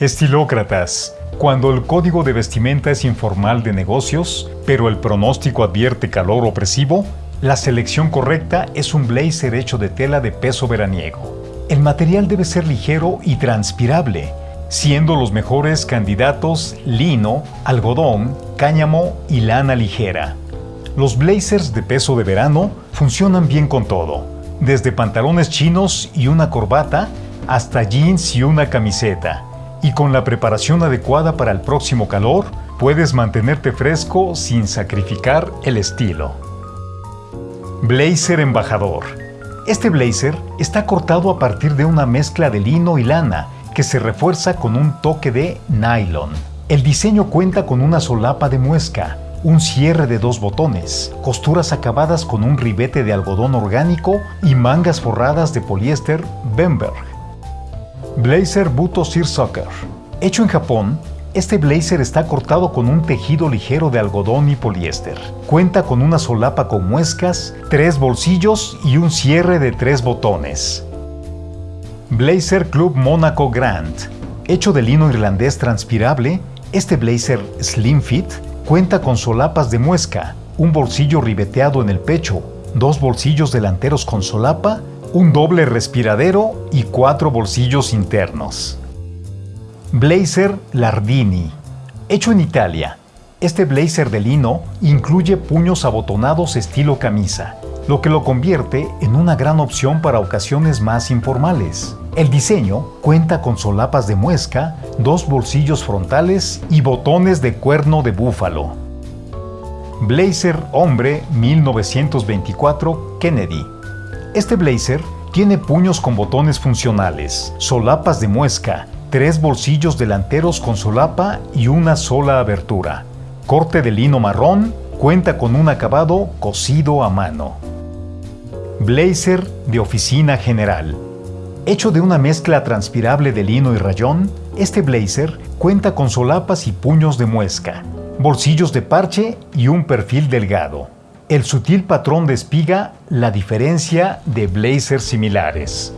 Estilócratas. Cuando el código de vestimenta es informal de negocios, pero el pronóstico advierte calor opresivo, la selección correcta es un blazer hecho de tela de peso veraniego. El material debe ser ligero y transpirable, siendo los mejores candidatos lino, algodón, cáñamo y lana ligera. Los blazers de peso de verano funcionan bien con todo, desde pantalones chinos y una corbata hasta jeans y una camiseta y con la preparación adecuada para el próximo calor, puedes mantenerte fresco sin sacrificar el estilo. Blazer Embajador. Este blazer está cortado a partir de una mezcla de lino y lana que se refuerza con un toque de nylon. El diseño cuenta con una solapa de muesca, un cierre de dos botones, costuras acabadas con un ribete de algodón orgánico y mangas forradas de poliéster Bemberg. Blazer Buto Soccer. Hecho en Japón, este blazer está cortado con un tejido ligero de algodón y poliéster. Cuenta con una solapa con muescas, tres bolsillos y un cierre de tres botones. Blazer Club Monaco Grand. Hecho de lino irlandés transpirable, este blazer Slim Fit cuenta con solapas de muesca, un bolsillo ribeteado en el pecho, dos bolsillos delanteros con solapa un doble respiradero y cuatro bolsillos internos. Blazer Lardini. Hecho en Italia, este blazer de lino incluye puños abotonados estilo camisa, lo que lo convierte en una gran opción para ocasiones más informales. El diseño cuenta con solapas de muesca, dos bolsillos frontales y botones de cuerno de búfalo. Blazer Hombre 1924 Kennedy este blazer tiene puños con botones funcionales, solapas de muesca, tres bolsillos delanteros con solapa y una sola abertura. Corte de lino marrón, cuenta con un acabado cosido a mano. Blazer de oficina general. Hecho de una mezcla transpirable de lino y rayón, este blazer cuenta con solapas y puños de muesca, bolsillos de parche y un perfil delgado el sutil patrón de espiga la diferencia de blazers similares.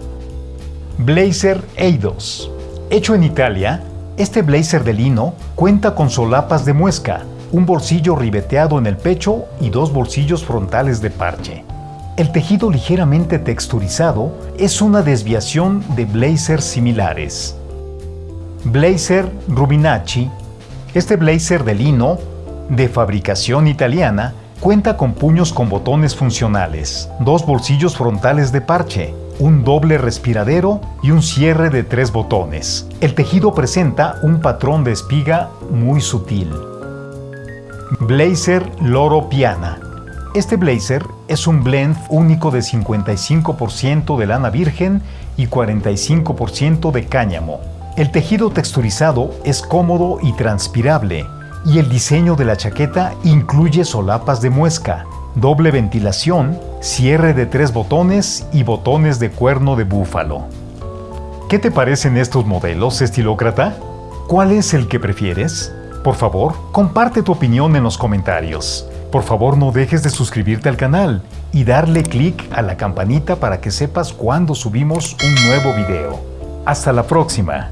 Blazer Eidos. Hecho en Italia, este blazer de lino cuenta con solapas de muesca, un bolsillo ribeteado en el pecho y dos bolsillos frontales de parche. El tejido ligeramente texturizado es una desviación de blazers similares. Blazer Rubinacci. Este blazer de lino, de fabricación italiana, Cuenta con puños con botones funcionales, dos bolsillos frontales de parche, un doble respiradero y un cierre de tres botones. El tejido presenta un patrón de espiga muy sutil. Blazer Loro Piana. Este blazer es un blend único de 55% de lana virgen y 45% de cáñamo. El tejido texturizado es cómodo y transpirable, y el diseño de la chaqueta incluye solapas de muesca, doble ventilación, cierre de tres botones y botones de cuerno de búfalo. ¿Qué te parecen estos modelos, estilócrata? ¿Cuál es el que prefieres? Por favor, comparte tu opinión en los comentarios. Por favor, no dejes de suscribirte al canal y darle clic a la campanita para que sepas cuando subimos un nuevo video. Hasta la próxima.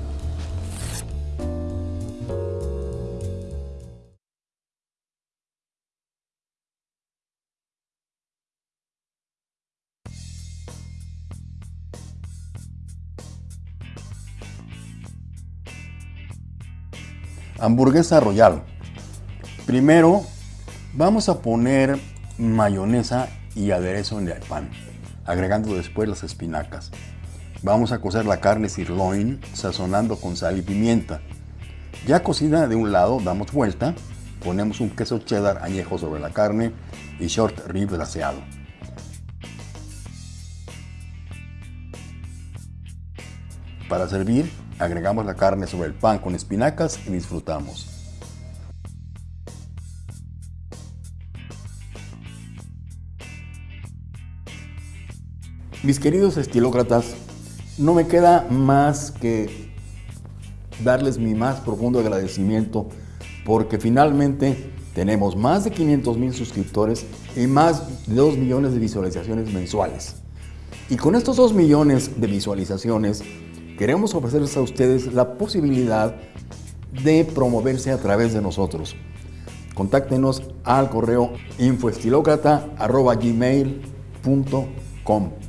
Hamburguesa Royal. Primero vamos a poner mayonesa y aderezo en el pan, agregando después las espinacas. Vamos a cocer la carne sirloin sazonando con sal y pimienta. Ya cocida de un lado, damos vuelta, ponemos un queso cheddar añejo sobre la carne y short rib glaseado. Para servir, agregamos la carne sobre el pan con espinacas y disfrutamos. Mis queridos estilócratas, no me queda más que darles mi más profundo agradecimiento porque finalmente tenemos más de 500 mil suscriptores y más de 2 millones de visualizaciones mensuales. Y con estos 2 millones de visualizaciones queremos ofrecerles a ustedes la posibilidad de promoverse a través de nosotros. Contáctenos al correo infoestilócrata.gmail.com